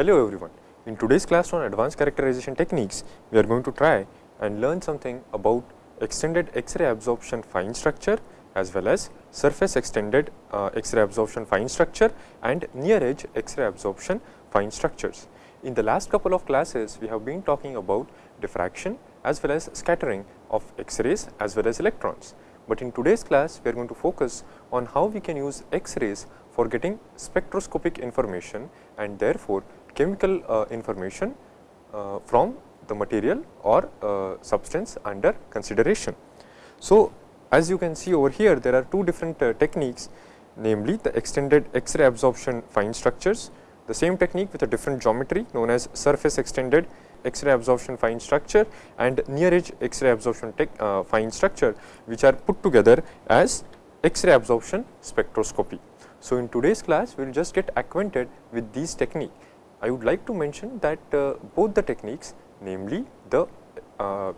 Hello everyone. In today's class on advanced characterization techniques, we are going to try and learn something about extended X-ray absorption fine structure as well as surface extended uh, X-ray absorption fine structure and near edge X-ray absorption fine structures. In the last couple of classes, we have been talking about diffraction as well as scattering of X-rays as well as electrons. But in today's class, we are going to focus on how we can use X-rays for getting spectroscopic information and therefore, chemical uh, information uh, from the material or uh, substance under consideration. So, as you can see over here, there are two different techniques namely the extended X-ray absorption fine structures, the same technique with a different geometry known as surface extended X-ray absorption fine structure and near edge X-ray absorption uh, fine structure which are put together as X-ray absorption spectroscopy. So, in today's class we will just get acquainted with these technique. I would like to mention that uh, both the techniques namely the uh,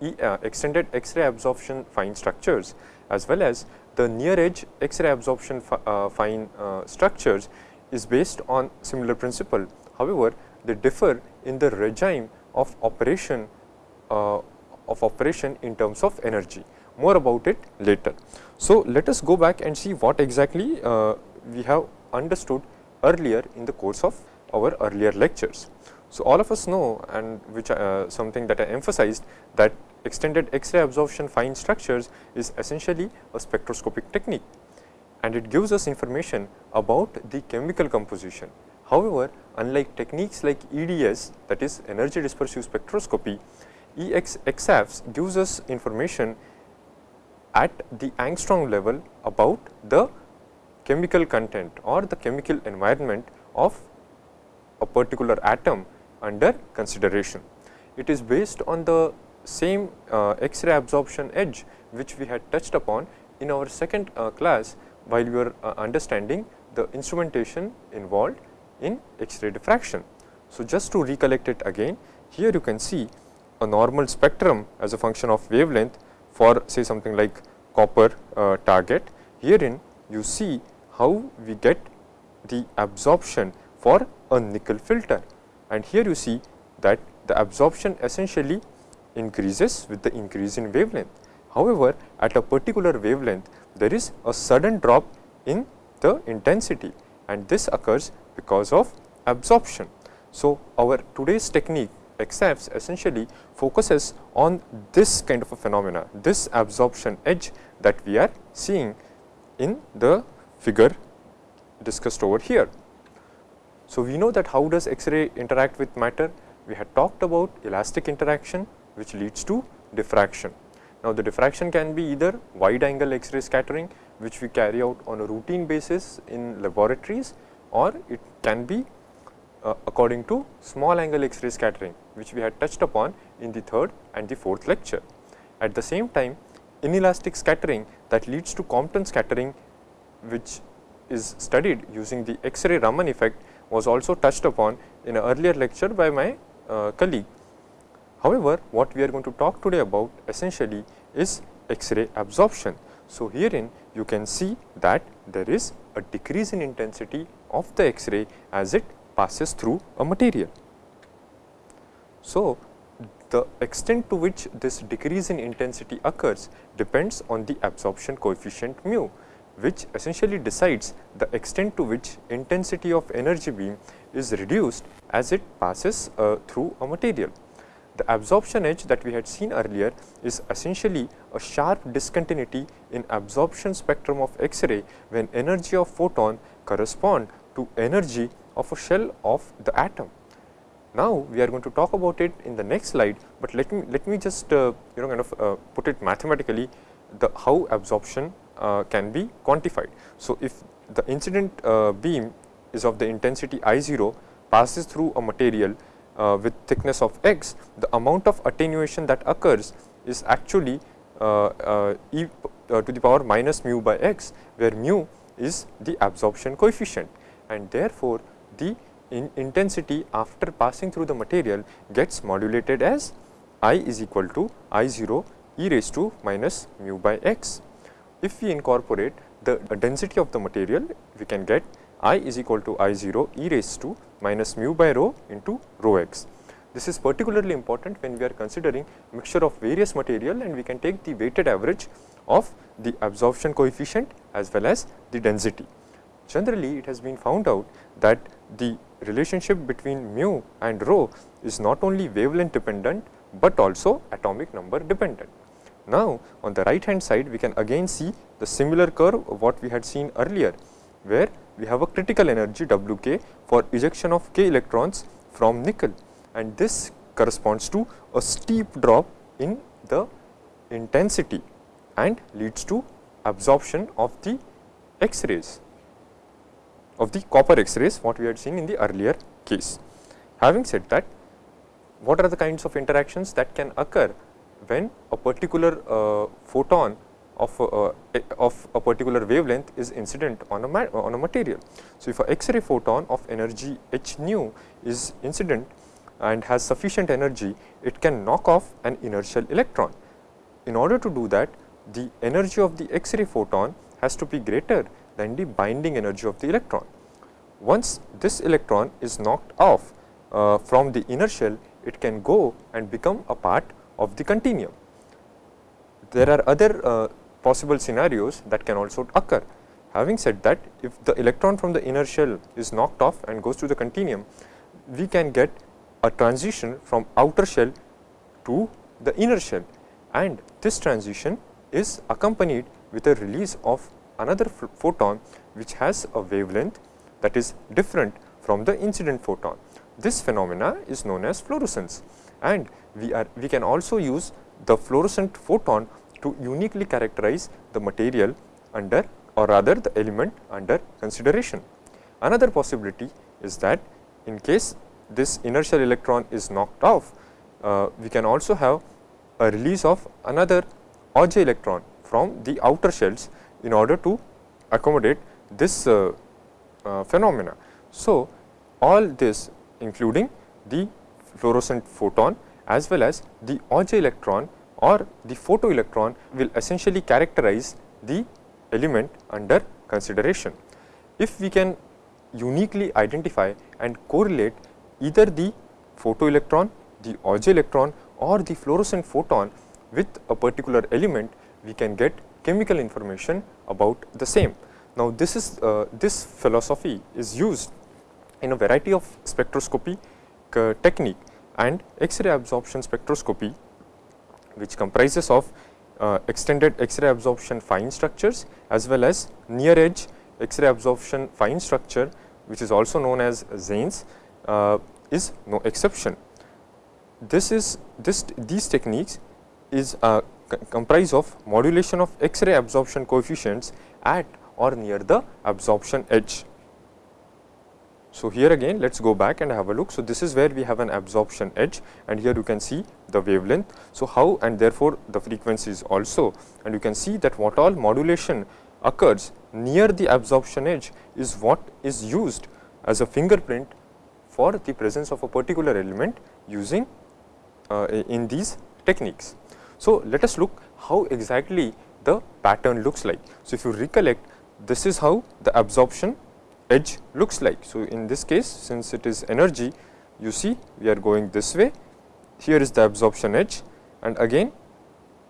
e, uh, extended X-ray absorption fine structures as well as the near edge X-ray absorption fine structures is based on similar principle. However, they differ in the regime of operation of operation in terms of energy. More about it later. So, let us go back and see what exactly we have understood earlier in the course of our earlier lectures. So, all of us know and which uh, something that I emphasized that extended X-ray absorption fine structures is essentially a spectroscopic technique and it gives us information about the chemical composition However, unlike techniques like EDS that is energy dispersive spectroscopy, EXAFS gives us information at the angstrom level about the chemical content or the chemical environment of a particular atom under consideration. It is based on the same uh, X-ray absorption edge which we had touched upon in our second uh, class while we were uh, understanding the instrumentation involved in X-ray diffraction. So, just to recollect it again, here you can see a normal spectrum as a function of wavelength for say something like copper uh, target. Herein you see how we get the absorption for a nickel filter and here you see that the absorption essentially increases with the increase in wavelength. However, at a particular wavelength there is a sudden drop in the intensity and this occurs because of absorption. So, our today's technique EXAFS essentially focuses on this kind of a phenomena, this absorption edge that we are seeing in the figure discussed over here. So, we know that how does X-ray interact with matter? We had talked about elastic interaction which leads to diffraction. Now, the diffraction can be either wide angle X-ray scattering which we carry out on a routine basis in laboratories or it can be uh, according to small angle X-ray scattering which we had touched upon in the third and the fourth lecture. At the same time inelastic scattering that leads to Compton scattering which is studied using the X-ray Raman effect was also touched upon in an earlier lecture by my uh, colleague. However, what we are going to talk today about essentially is X-ray absorption. So, herein you can see that there is a decrease in intensity of the X-ray as it passes through a material. So, the extent to which this decrease in intensity occurs depends on the absorption coefficient mu, which essentially decides the extent to which intensity of energy beam is reduced as it passes uh, through a material. The absorption edge that we had seen earlier is essentially a sharp discontinuity in absorption spectrum of X-ray when energy of photon correspond to energy of a shell of the atom. Now, we are going to talk about it in the next slide, but let me let me just uh, you know kind of uh, put it mathematically the how absorption can be quantified. So, if the incident uh, beam is of the intensity I 0 passes through a material uh, with thickness of x, the amount of attenuation that occurs is actually uh, e to the power minus mu by x, where mu is the absorption coefficient and therefore, the in intensity after passing through the material gets modulated as I is equal to I 0 e raised to minus mu by x. If we incorporate the density of the material, we can get I is equal to I 0 e raised to minus mu by rho into rho x. This is particularly important when we are considering mixture of various material and we can take the weighted average of the absorption coefficient as well as the density. Generally, it has been found out that the relationship between mu and rho is not only wavelength dependent, but also atomic number dependent. Now, on the right hand side we can again see the similar curve what we had seen earlier, where we have a critical energy W k for ejection of k electrons from nickel and this corresponds to a steep drop in the intensity and leads to absorption of the X-rays of the copper X-rays what we had seen in the earlier case. Having said that, what are the kinds of interactions that can occur when a particular uh, photon of, uh, of a particular wavelength is incident on a, on a material. So, if a X-ray photon of energy h nu is incident and has sufficient energy, it can knock off an inner shell electron. In order to do that, the energy of the X-ray photon has to be greater than the binding energy of the electron. Once this electron is knocked off uh, from the inner shell, it can go and become a part of the continuum. There are other uh, possible scenarios that can also occur. Having said that, if the electron from the inner shell is knocked off and goes to the continuum, we can get a transition from outer shell to the inner shell and this transition is accompanied with a release of another photon which has a wavelength that is different from the incident photon. This phenomena is known as fluorescence and we are we can also use the fluorescent photon to uniquely characterize the material under or rather the element under consideration. Another possibility is that in case this inner shell electron is knocked off, uh, we can also have a release of another Auger electron from the outer shells in order to accommodate this uh, uh, phenomena. So, all this including the fluorescent photon as well as the Auger electron or the photoelectron will essentially characterize the element under consideration. If we can uniquely identify and correlate either the photoelectron, the Auger electron or the fluorescent photon with a particular element, we can get chemical information about the same. Now, this is uh, this philosophy is used in a variety of spectroscopy technique and X-ray absorption spectroscopy which comprises of uh, extended X-ray absorption fine structures as well as near edge X-ray absorption fine structure which is also known as XANES uh, is no exception. This is this these techniques is uh, comprise of modulation of X-ray absorption coefficients at or near the absorption edge. So, here again let us go back and have a look. So, this is where we have an absorption edge and here you can see the wavelength. So, how and therefore, the frequencies also and you can see that what all modulation occurs near the absorption edge is what is used as a fingerprint for the presence of a particular element using uh, in these techniques. So, let us look how exactly the pattern looks like. So, if you recollect this is how the absorption edge looks like. So, in this case since it is energy you see we are going this way here is the absorption edge and again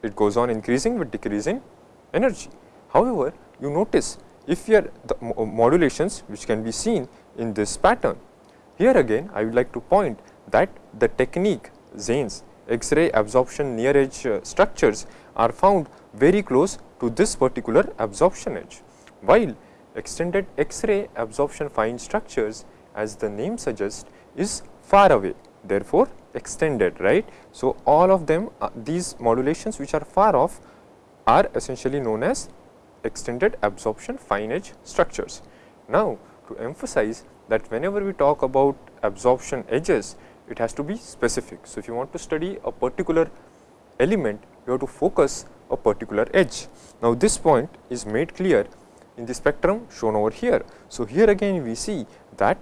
it goes on increasing with decreasing energy. However, you notice if we are the modulations which can be seen in this pattern. Here again I would like to point that the technique XANES X-ray absorption near edge uh, structures are found very close to this particular absorption edge. While extended X-ray absorption fine structures as the name suggests is far away therefore, extended right. So, all of them uh, these modulations which are far off are essentially known as extended absorption fine edge structures. Now, to emphasize that whenever we talk about absorption edges it has to be specific. So, if you want to study a particular element you have to focus a particular edge. Now, this point is made clear in the spectrum shown over here. So, here again we see that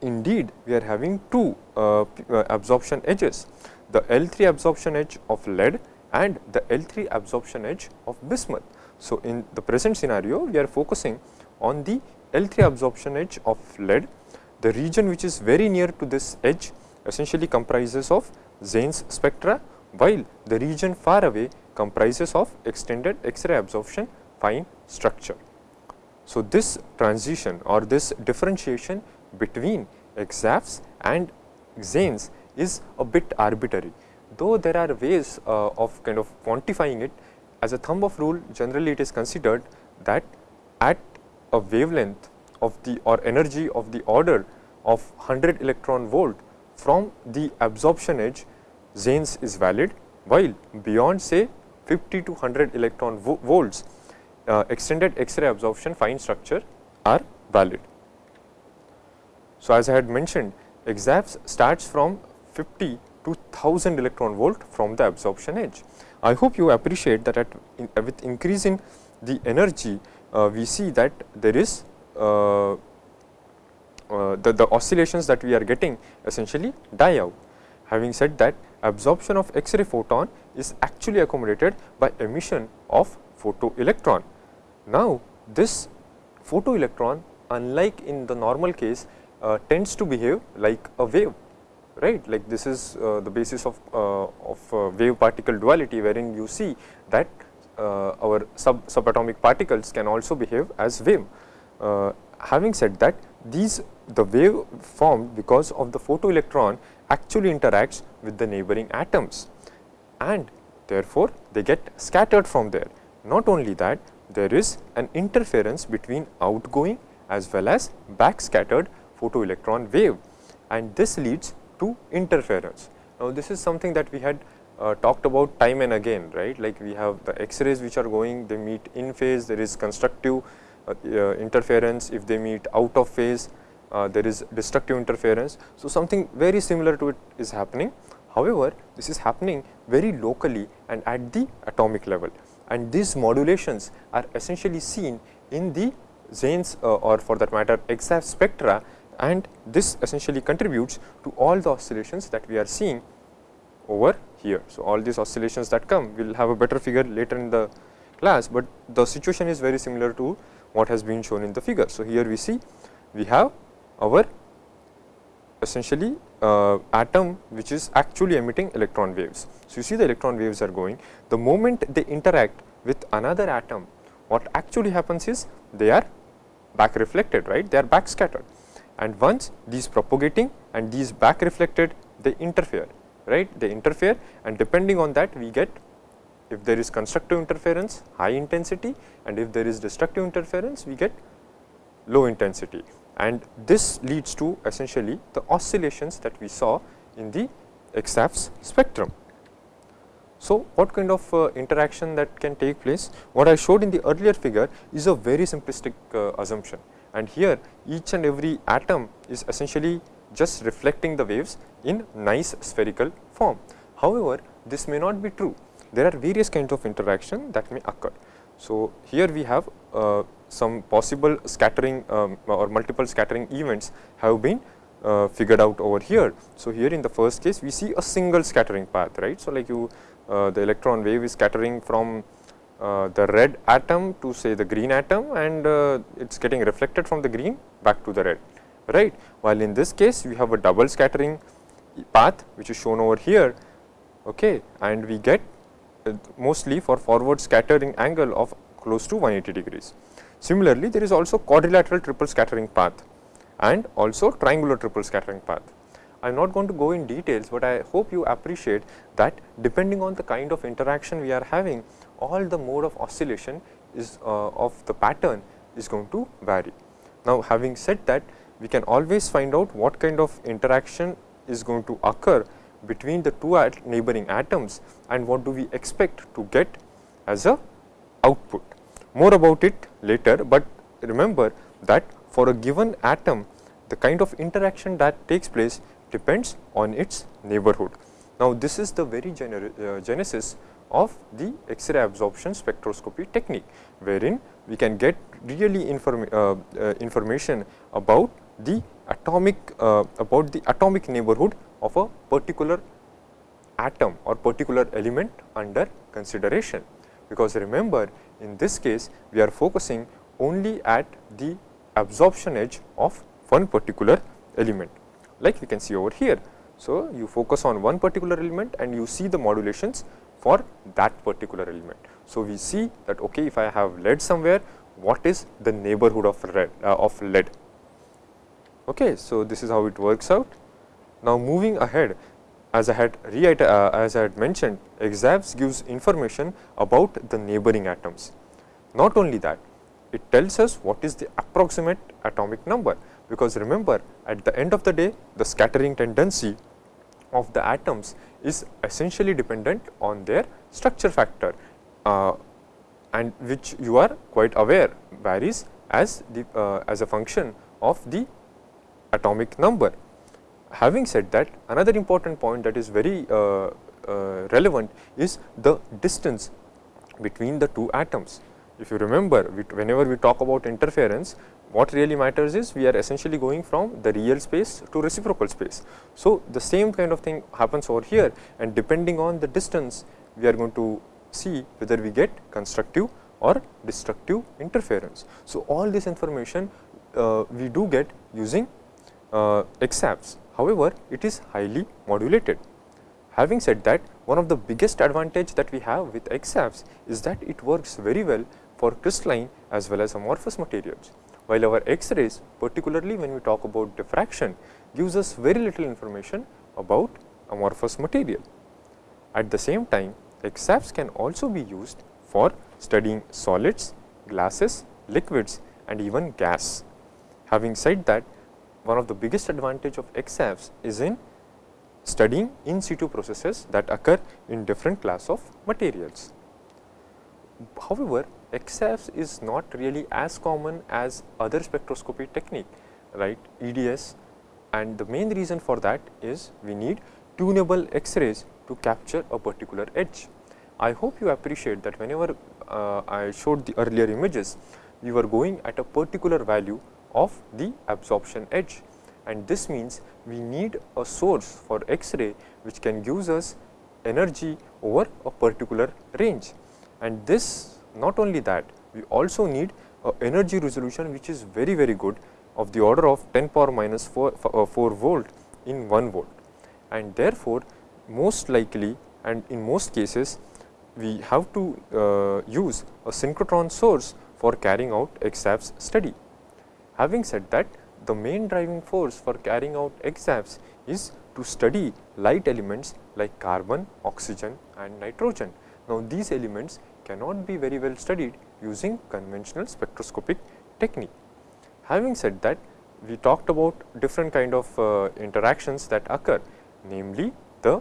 indeed we are having two uh, uh, absorption edges, the L3 absorption edge of lead and the L3 absorption edge of bismuth. So, in the present scenario we are focusing on the L3 absorption edge of lead. The region which is very near to this edge essentially comprises of XANES spectra, while the region far away comprises of extended X-ray absorption fine structure. So, this transition or this differentiation between EXAFS and xanes is a bit arbitrary, though there are ways uh, of kind of quantifying it as a thumb of rule generally it is considered that at a wavelength of the or energy of the order of 100 electron volt from the absorption edge XANES is valid, while beyond say 50 to 100 electron vo volts uh, extended X-ray absorption fine structure are valid. So, as I had mentioned EXAFS starts from 50 to 1000 electron volt from the absorption edge. I hope you appreciate that at in, uh, with increase in the energy uh, we see that there is uh, uh, the, the oscillations that we are getting essentially die out. Having said that absorption of X-ray photon is actually accommodated by emission of photoelectron. Now, this photoelectron unlike in the normal case uh, tends to behave like a wave right like this is uh, the basis of, uh, of uh, wave particle duality wherein you see that uh, our sub subatomic particles can also behave as wave. Uh, having said that these the wave formed because of the photoelectron actually interacts with the neighboring atoms and therefore, they get scattered from there. Not only that there is an interference between outgoing as well as back scattered photoelectron wave and this leads to interference. Now, this is something that we had uh, talked about time and again right like we have the x-rays which are going they meet in phase there is constructive uh, uh, interference if they meet out of phase uh, there is destructive interference. So, something very similar to it is happening however, this is happening very locally and at the atomic level and these modulations are essentially seen in the XANES uh, or for that matter EXAFS spectra and this essentially contributes to all the oscillations that we are seeing over here. So, all these oscillations that come we will have a better figure later in the class, but the situation is very similar to what has been shown in the figure. So, here we see we have our essentially uh, atom which is actually emitting electron waves. So, you see the electron waves are going. The moment they interact with another atom what actually happens is they are back reflected right? They are back scattered. And once these propagating and these back reflected they interfere right? They interfere and depending on that we get if there is constructive interference high intensity and if there is destructive interference we get low intensity and this leads to essentially the oscillations that we saw in the EXAFS spectrum. So, what kind of uh, interaction that can take place? What I showed in the earlier figure is a very simplistic uh, assumption and here each and every atom is essentially just reflecting the waves in nice spherical form. However, this may not be true. There are various kinds of interaction that may occur. So, here we have uh, some possible scattering um, or multiple scattering events have been uh, figured out over here. So, here in the first case we see a single scattering path right. So, like you uh, the electron wave is scattering from uh, the red atom to say the green atom and uh, it is getting reflected from the green back to the red right. While in this case we have a double scattering path which is shown over here okay, and we get uh, mostly for forward scattering angle of close to 180 degrees. Similarly, there is also quadrilateral triple scattering path and also triangular triple scattering path. I am not going to go in details, but I hope you appreciate that depending on the kind of interaction we are having, all the mode of oscillation is uh, of the pattern is going to vary. Now, having said that, we can always find out what kind of interaction is going to occur between the two at neighboring atoms and what do we expect to get as a output. More about it later, but remember that for a given atom the kind of interaction that takes place depends on its neighborhood. Now, this is the very uh, genesis of the X-ray absorption spectroscopy technique, wherein we can get really inform uh, uh, information about the atomic uh, about the atomic neighborhood of a particular atom or particular element under consideration. Because remember in this case we are focusing only at the absorption edge of one particular element like we can see over here. So, you focus on one particular element and you see the modulations for that particular element. So, we see that okay, if I have lead somewhere what is the neighborhood of lead, uh, of lead. Okay, so, this is how it works out. Now, moving ahead as I had uh, as I had mentioned EXAFS gives information about the neighboring atoms. Not only that it tells us what is the approximate atomic number because remember at the end of the day the scattering tendency of the atoms is essentially dependent on their structure factor uh, and which you are quite aware varies as the uh, as a function of the atomic number. Having said that another important point that is very uh, uh relevant is the distance between the two atoms. If you remember whenever we talk about interference what really matters is we are essentially going from the real space to reciprocal space. So, the same kind of thing happens over here and depending on the distance we are going to see whether we get constructive or destructive interference. So, all this information uh, we do get using uh, EXAFS. However, it is highly modulated. Having said that, one of the biggest advantage that we have with EXAFS is that it works very well for crystalline as well as amorphous materials while our X-rays particularly when we talk about diffraction gives us very little information about amorphous material. At the same time EXAFS can also be used for studying solids, glasses, liquids and even gas. Having said that one of the biggest advantage of EXAFS is in studying in situ processes that occur in different class of materials. However, EXAFS is not really as common as other spectroscopy technique, right, EDS and the main reason for that is we need tunable X-rays to capture a particular edge. I hope you appreciate that whenever uh, I showed the earlier images, we were going at a particular value of the absorption edge. And this means we need a source for X-ray which can give us energy over a particular range. And this not only that, we also need a energy resolution which is very very good of the order of 10 power minus 4, uh, 4 volt in 1 volt. And therefore, most likely and in most cases we have to uh, use a synchrotron source for carrying out EXAFS study. Having said that, the main driving force for carrying out EXAFS is to study light elements like carbon, oxygen and nitrogen. Now, these elements cannot be very well studied using conventional spectroscopic technique. Having said that, we talked about different kind of uh, interactions that occur, namely the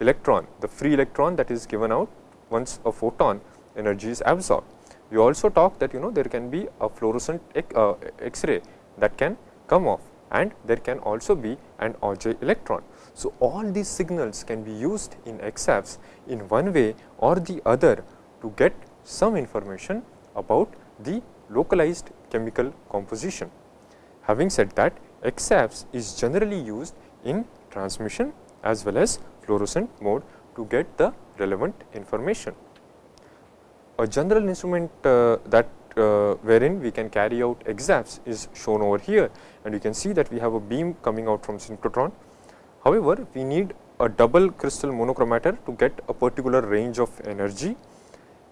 electron, the free electron that is given out once a photon energy is absorbed. We also talked that you know there can be a fluorescent uh, X-ray that can come off and there can also be an Auger electron. So, all these signals can be used in EXAFS in one way or the other to get some information about the localized chemical composition. Having said that, EXAFS is generally used in transmission as well as fluorescent mode to get the relevant information. A general instrument uh, that uh, wherein we can carry out EXAFS is shown over here and you can see that we have a beam coming out from synchrotron. However, we need a double crystal monochromator to get a particular range of energy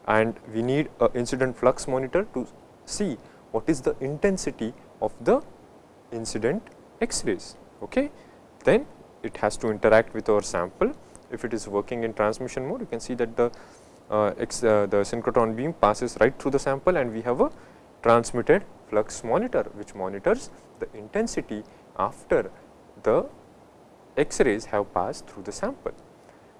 and we need a incident flux monitor to see what is the intensity of the incident X-rays. Okay. Then it has to interact with our sample. If it is working in transmission mode, you can see that the the synchrotron beam passes right through the sample and we have a transmitted flux monitor which monitors the intensity after the X-rays have passed through the sample.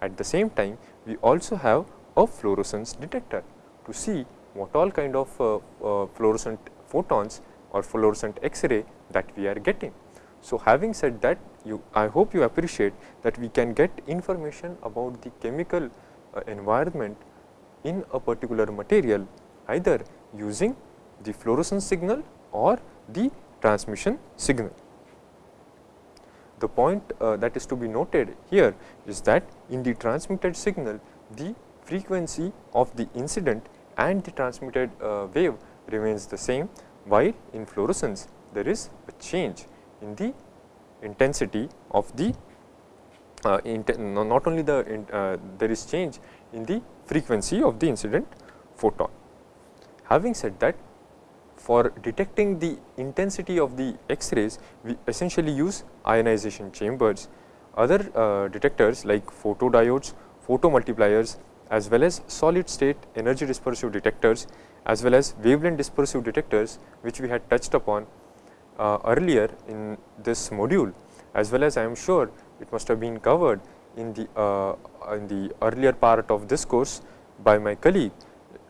At the same time, we also have a fluorescence detector to see what all kind of uh, uh, fluorescent photons or fluorescent X-ray that we are getting. So, having said that you I hope you appreciate that we can get information about the chemical uh, environment in a particular material either using the fluorescence signal or the transmission signal. The point uh, that is to be noted here is that in the transmitted signal the frequency of the incident and the transmitted uh, wave remains the same while in fluorescence there is a change in the intensity of the uh, not only the uh, there is change in the frequency of the incident photon. Having said that for detecting the intensity of the X-rays we essentially use ionization chambers. Other uh, detectors like photodiodes, photomultipliers as well as solid state energy dispersive detectors as well as wavelength dispersive detectors which we had touched upon uh, earlier in this module as well as I am sure it must have been covered in the uh, in the earlier part of this course by my colleague,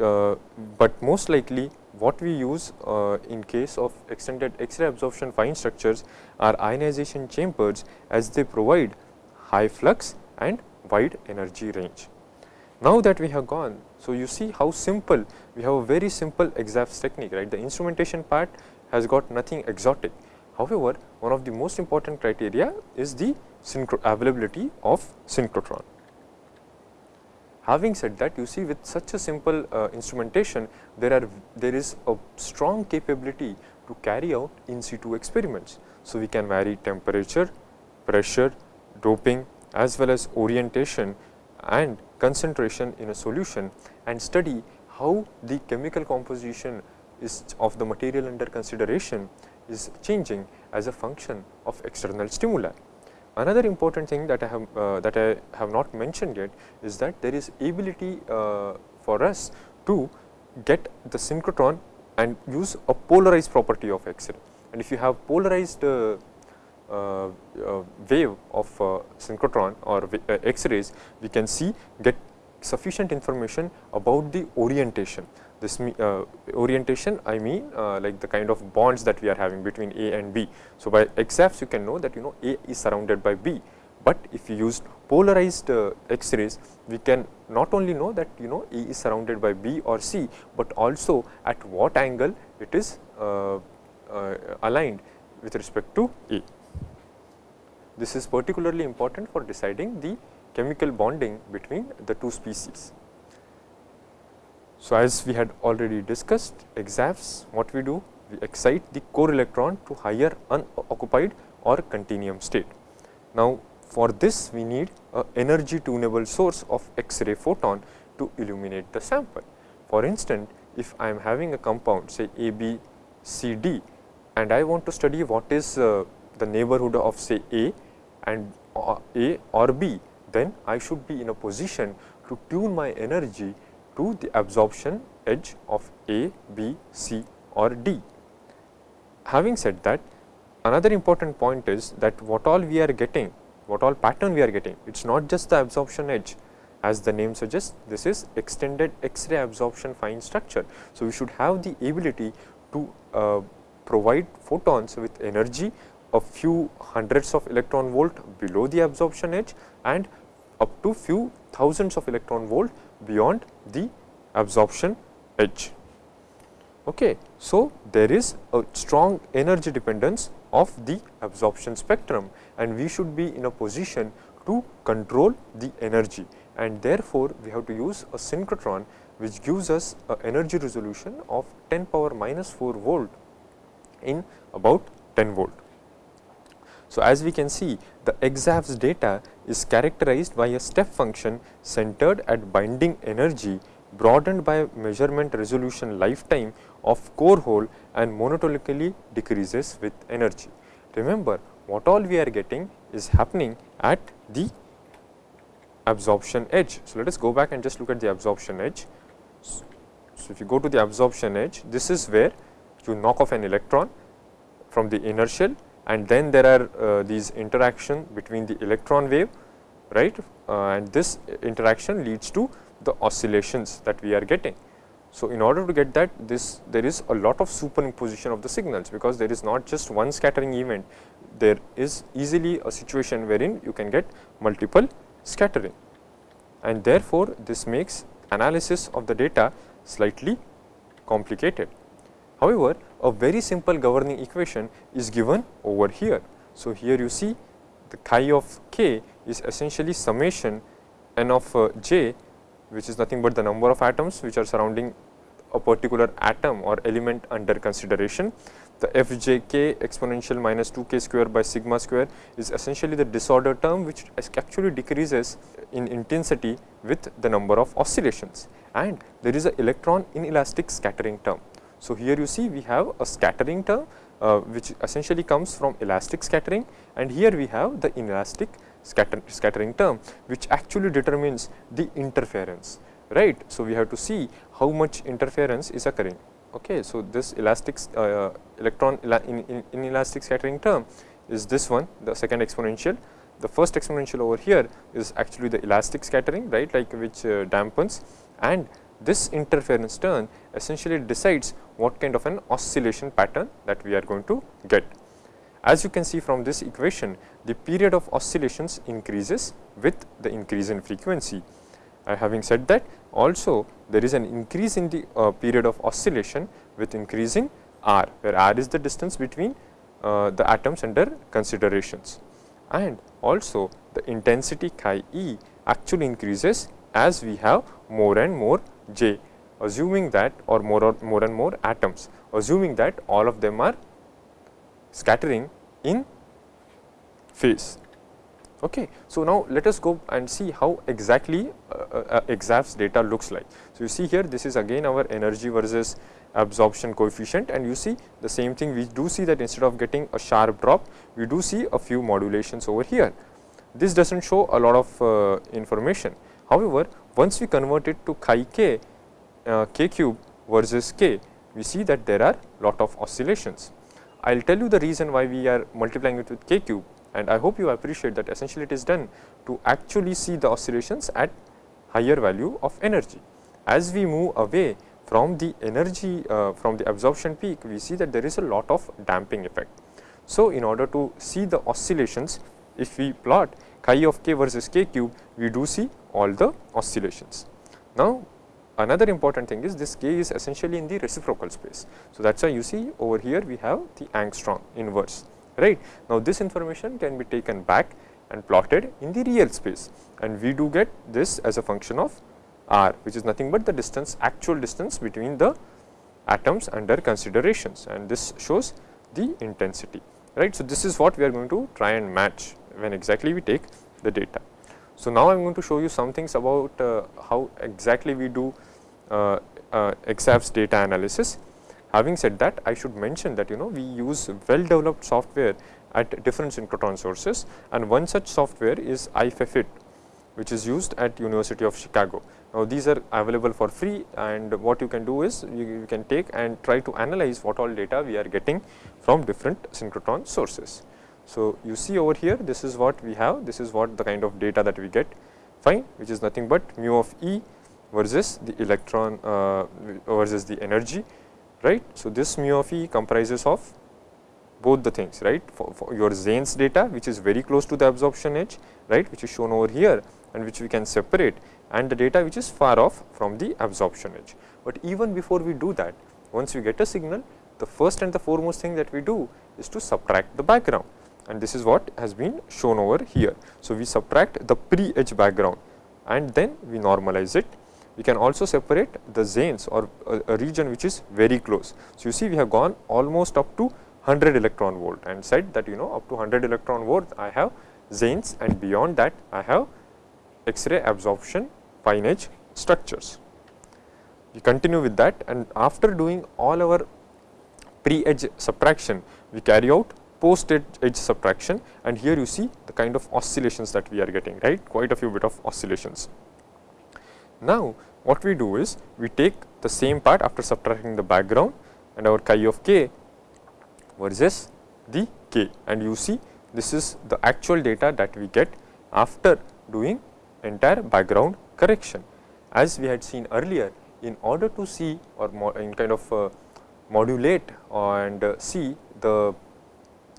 uh, but most likely what we use uh, in case of extended X-ray absorption fine structures are ionization chambers as they provide high flux and wide energy range. Now that we have gone, so you see how simple we have a very simple EXAFS technique right the instrumentation part has got nothing exotic. However, one of the most important criteria is the availability of synchrotron. Having said that, you see with such a simple uh, instrumentation, there are there is a strong capability to carry out in situ experiments. So, we can vary temperature, pressure, doping as well as orientation and concentration in a solution and study how the chemical composition is of the material under consideration is changing as a function of external stimuli. Another important thing that I have uh, that I have not mentioned yet is that there is ability uh, for us to get the synchrotron and use a polarized property of X-ray. And if you have polarized uh, uh, uh wave of uh, synchrotron or X-rays, we can see get sufficient information about the orientation this uh, orientation I mean uh, like the kind of bonds that we are having between A and B. So, by EXAFS you can know that you know A is surrounded by B, but if you use polarized uh, X-rays we can not only know that you know A is surrounded by B or C, but also at what angle it is uh, uh, aligned with respect to A. This is particularly important for deciding the chemical bonding between the two species. So, as we had already discussed EXAFS what we do we excite the core electron to higher unoccupied or continuum state. Now, for this we need a energy tunable source of X-ray photon to illuminate the sample. For instance, if I am having a compound say A, B, C, D and I want to study what is uh, the neighborhood of say A and uh, A or B, then I should be in a position to tune my energy to the absorption edge of A, B, C or D. Having said that, another important point is that what all we are getting, what all pattern we are getting, it is not just the absorption edge as the name suggests this is extended X-ray absorption fine structure. So, we should have the ability to uh, provide photons with energy a few hundreds of electron volt below the absorption edge and up to few thousands of electron volt beyond the absorption edge. Okay. So, there is a strong energy dependence of the absorption spectrum and we should be in a position to control the energy and therefore, we have to use a synchrotron which gives us a energy resolution of 10 power minus 4 volt in about 10 volt. So, as we can see the EXAFS data is characterized by a step function centered at binding energy broadened by measurement resolution lifetime of core hole and monotonically decreases with energy. Remember what all we are getting is happening at the absorption edge. So, let us go back and just look at the absorption edge. So, if you go to the absorption edge, this is where you knock off an electron from the inner shell and then there are uh, these interaction between the electron wave right uh, and this interaction leads to the oscillations that we are getting. So, in order to get that this there is a lot of superimposition of the signals because there is not just one scattering event there is easily a situation wherein you can get multiple scattering and therefore, this makes analysis of the data slightly complicated. However, a very simple governing equation is given over here. So, here you see the chi of k is essentially summation n of uh, j which is nothing but the number of atoms which are surrounding a particular atom or element under consideration the fjk exponential minus 2k square by sigma square is essentially the disorder term which actually decreases in intensity with the number of oscillations and there is a electron inelastic scattering term. So, here you see we have a scattering term uh, which essentially comes from elastic scattering and here we have the inelastic scatter, scattering term which actually determines the interference right. So, we have to see how much interference is occurring. Okay. So, this elastic uh, electron in, in, inelastic scattering term is this one the second exponential. The first exponential over here is actually the elastic scattering right like which uh, dampens and this interference term essentially decides what kind of an oscillation pattern that we are going to get. As you can see from this equation, the period of oscillations increases with the increase in frequency. Uh, having said that, also there is an increase in the uh, period of oscillation with increasing r, where r is the distance between uh, the atoms under considerations. And also the intensity chi e actually increases as we have more and more j, assuming that or more or more and more atoms, assuming that all of them are scattering in phase. Okay. So, now let us go and see how exactly uh, uh, EXAFS data looks like. So, you see here this is again our energy versus absorption coefficient and you see the same thing we do see that instead of getting a sharp drop, we do see a few modulations over here. This does not show a lot of uh, information. However, once we convert it to chi k, uh, k cube versus k, we see that there are lot of oscillations. I will tell you the reason why we are multiplying it with k cube and I hope you appreciate that essentially it is done to actually see the oscillations at higher value of energy. As we move away from the energy uh, from the absorption peak, we see that there is a lot of damping effect. So, in order to see the oscillations, if we plot chi of k versus k cube, we do see all the oscillations. Now, Another important thing is this k is essentially in the reciprocal space. So, that is why you see over here we have the angstrom inverse right. Now, this information can be taken back and plotted in the real space and we do get this as a function of r which is nothing but the distance actual distance between the atoms under considerations and this shows the intensity right. So, this is what we are going to try and match when exactly we take the data. So, now I am going to show you some things about uh, how exactly we do uh, uh, data analysis. Having said that, I should mention that you know we use well developed software at different synchrotron sources and one such software is IFEFFIT which is used at University of Chicago. Now, these are available for free and what you can do is you, you, can take and try to analyze what all data we are getting from different synchrotron sources. So, you see over here this is what we have, this is what the kind of data that we get fine which is nothing but mu of E versus the electron uh, versus the energy right. So, this mu of E comprises of both the things right for, for, your XANES data which is very close to the absorption edge right which is shown over here and which we can separate and the data which is far off from the absorption edge. But even before we do that once we get a signal the first and the foremost thing that we do is to subtract the background and this is what has been shown over here. So, we subtract the pre edge background and then we normalize it we can also separate the XANES or a, a, region which is very close. So, you see we have gone almost up to 100 electron volt and said that you know up to 100 electron volt I have XANES and beyond that I have X-ray absorption fine edge structures. We continue with that and after doing all our pre-edge subtraction we carry out post edge subtraction and here you see the kind of oscillations that we are getting right quite a few bit of oscillations. Now, what we do is we take the same part after subtracting the background and our chi of k versus the k and you see this is the actual data that we get after doing entire background correction. As we had seen earlier in order to see or in kind of uh, modulate and uh, see the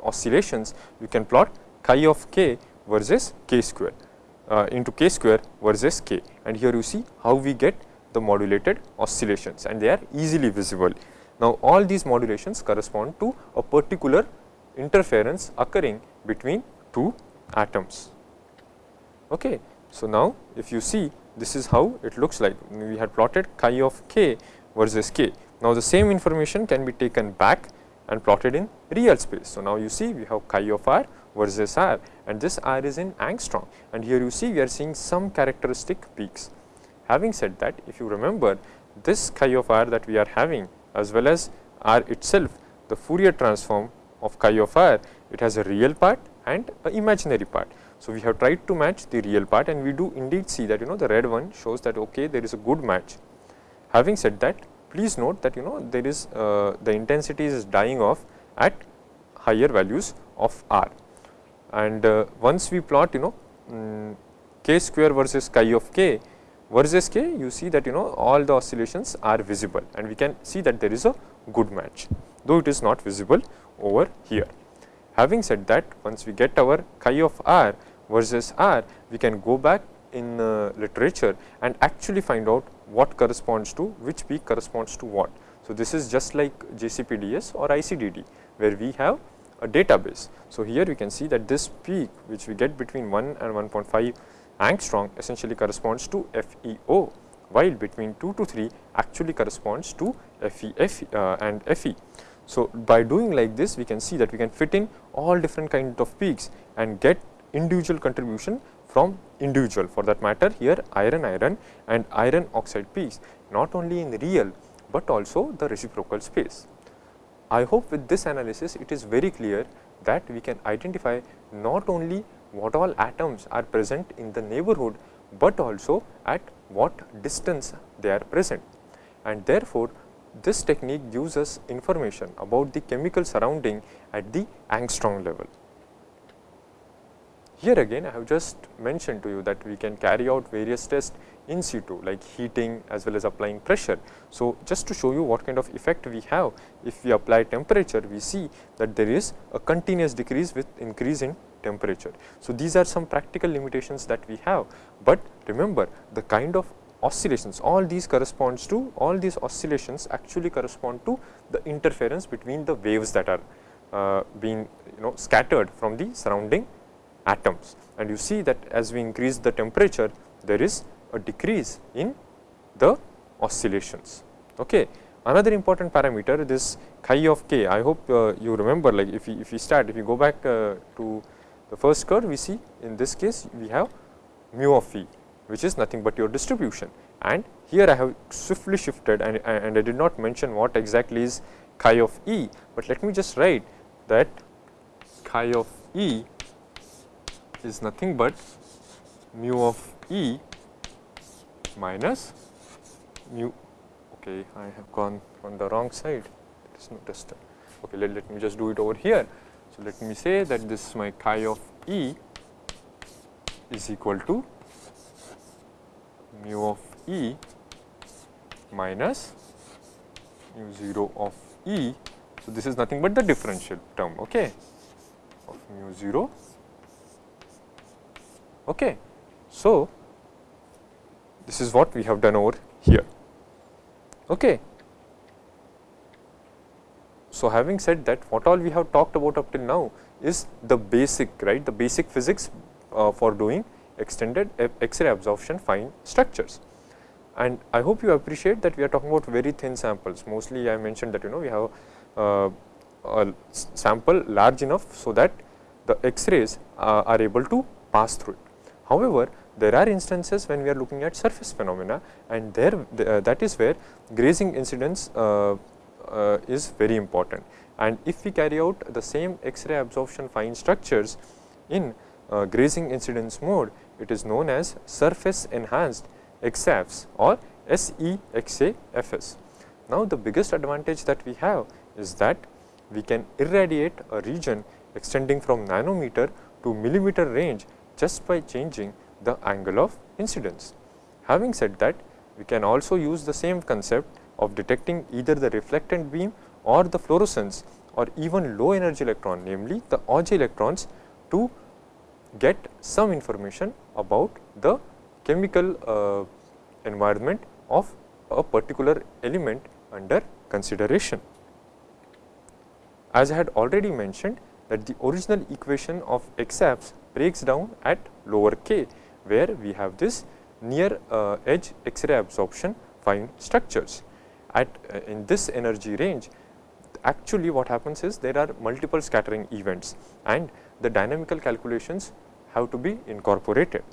oscillations we can plot chi of k versus k square uh, into k square versus k and here you see how we get the modulated oscillations and they are easily visible. Now, all these modulations correspond to a particular interference occurring between two atoms. Okay. So, now if you see this is how it looks like we had plotted chi of k versus k. Now, the same information can be taken back and plotted in real space. So, now you see we have chi of r versus r and this r is in angstrom and here you see we are seeing some characteristic peaks. Having said that if you remember this chi of r that we are having as well as r itself the Fourier transform of chi of r it has a real part and a imaginary part. So, we have tried to match the real part and we do indeed see that you know the red one shows that okay there is a good match. Having said that please note that you know there is uh, the intensity is dying off at higher values of r and uh, once we plot you know um, k square versus chi of k versus k you see that you know all the oscillations are visible and we can see that there is a good match though it is not visible over here. Having said that once we get our chi of r versus r we can go back in uh, literature and actually find out what corresponds to which peak corresponds to what. So, this is just like JCPDS or ICDD where we have a database. So, here we can see that this peak which we get between 1 and 1.5 angstrom essentially corresponds to FEO while between 2 to 3 actually corresponds to FeF uh, and FE. So, by doing like this we can see that we can fit in all different kind of peaks and get individual contribution from individual for that matter here iron iron and iron oxide peaks not only in real, but also the reciprocal space. I hope with this analysis it is very clear that we can identify not only what all atoms are present in the neighborhood, but also at what distance they are present. And therefore, this technique gives us information about the chemical surrounding at the angstrom level. Here again I have just mentioned to you that we can carry out various tests in situ like heating as well as applying pressure. So, just to show you what kind of effect we have if we apply temperature we see that there is a continuous decrease with increase in temperature. So, these are some practical limitations that we have, but remember the kind of oscillations all these corresponds to all these oscillations actually correspond to the interference between the waves that are uh, being you know scattered from the surrounding atoms and you see that as we increase the temperature there is a decrease in the oscillations. Okay. Another important parameter this chi of k I hope uh, you remember like if we if we start if we go back uh, to the first curve we see in this case we have mu of e which is nothing but your distribution and here I have swiftly shifted and, and I did not mention what exactly is chi of e, but let me just write that chi of e is nothing but mu of E minus mu okay I have gone on the wrong side. There is no distance. Okay let, let me just do it over here. So let me say that this is my chi of E is equal to mu of E minus mu 0 of E. So this is nothing but the differential term okay of mu 0 Okay. So, this is what we have done over here. Okay. So, having said that what all we have talked about up till now is the basic right the basic physics uh, for doing extended X-ray absorption fine structures. And I hope you appreciate that we are talking about very thin samples mostly I mentioned that you know we have uh, a sample large enough so that the X-rays uh, are able to pass through it. However, there are instances when we are looking at surface phenomena and there uh, that is where grazing incidence uh, uh, is very important. And if we carry out the same X-ray absorption fine structures in uh, grazing incidence mode, it is known as surface enhanced EXAFS or SEXAFS. Now, the biggest advantage that we have is that we can irradiate a region extending from nanometer to millimeter range just by changing the angle of incidence. Having said that, we can also use the same concept of detecting either the reflectant beam or the fluorescence or even low energy electron namely the Auger electrons to get some information about the chemical uh, environment of a particular element under consideration. As I had already mentioned that the original equation of EXAFS breaks down at lower k where we have this near uh, edge X-ray absorption fine structures. At uh, in this energy range actually what happens is there are multiple scattering events and the dynamical calculations have to be incorporated.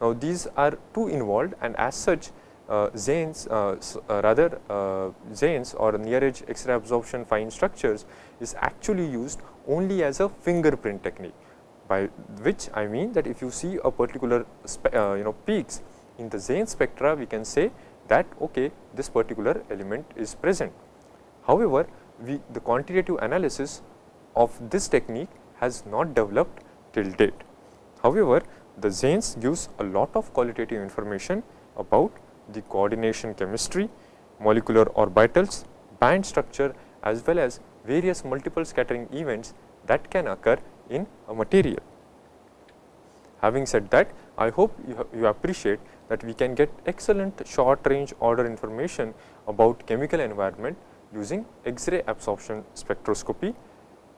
Now, these are too involved and as such uh, XANES uh, uh, rather uh, XANES or near edge X-ray absorption fine structures is actually used only as a fingerprint technique by which I mean that if you see a particular uh, you know peaks in the XANES spectra we can say that okay this particular element is present. However, we the quantitative analysis of this technique has not developed till date. However, the XANES gives a lot of qualitative information about the coordination chemistry, molecular orbitals, band structure as well as various multiple scattering events that can occur in a material. Having said that, I hope you, you appreciate that we can get excellent short range order information about chemical environment using X-ray absorption spectroscopy.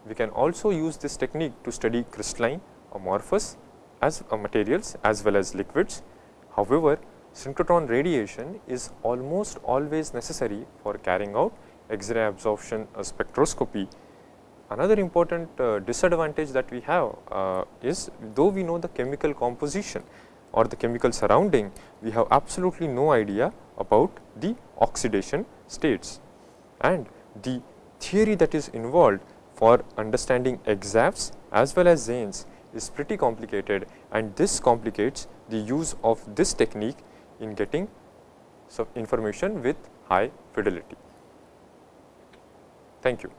We can also use this technique to study crystalline, amorphous as materials as well as liquids. However, synchrotron radiation is almost always necessary for carrying out X-ray absorption uh, spectroscopy. Another important uh, disadvantage that we have uh, is though we know the chemical composition or the chemical surrounding, we have absolutely no idea about the oxidation states. And the theory that is involved for understanding EXAFS as well as XANES is pretty complicated and this complicates the use of this technique in getting some information with high fidelity. Thank you.